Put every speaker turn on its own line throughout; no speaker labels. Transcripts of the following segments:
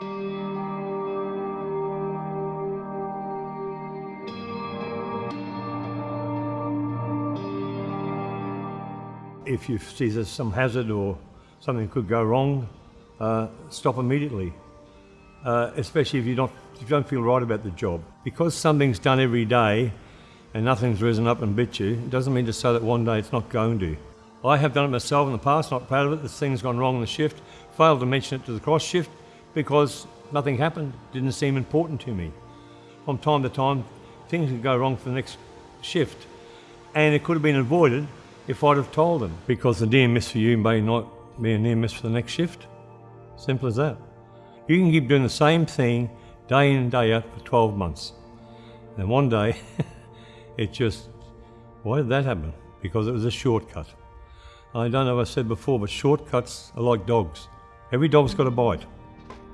If you see there's some hazard or something could go wrong, uh, stop immediately. Uh, especially if you don't, if you don't feel right about the job. Because something's done every day and nothing's risen up and bit you, it doesn't mean to say that one day it's not going to. I have done it myself in the past, not proud of it, this thing's gone wrong in the shift, failed to mention it to the cross shift because nothing happened, didn't seem important to me. From time to time, things could go wrong for the next shift and it could have been avoided if I'd have told them because the near miss for you may not be a near miss for the next shift. Simple as that. You can keep doing the same thing day in and day out for 12 months. And one day, it just, why did that happen? Because it was a shortcut. I don't know if I said before, but shortcuts are like dogs. Every dog's got a bite.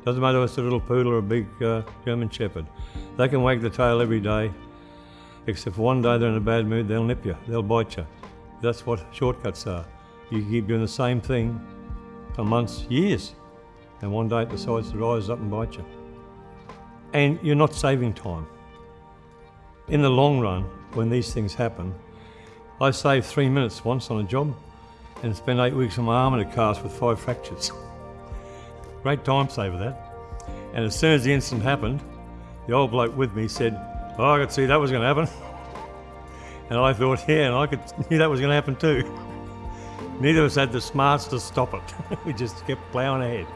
Doesn't matter if it's a little poodle or a big uh, German Shepherd. They can wag the tail every day, except for one day they're in a bad mood, they'll nip you, they'll bite you. That's what shortcuts are. You keep doing the same thing for months, years, and one day it decides to rise up and bite you. And you're not saving time. In the long run, when these things happen, I saved three minutes once on a job and spent eight weeks on my arm in a cast with five fractures. Great time saver that. And as soon as the incident happened, the old bloke with me said, oh, I could see that was going to happen. And I thought, yeah, and I could knew that was going to happen too. Neither of us had the smarts to stop it. we just kept plowing ahead.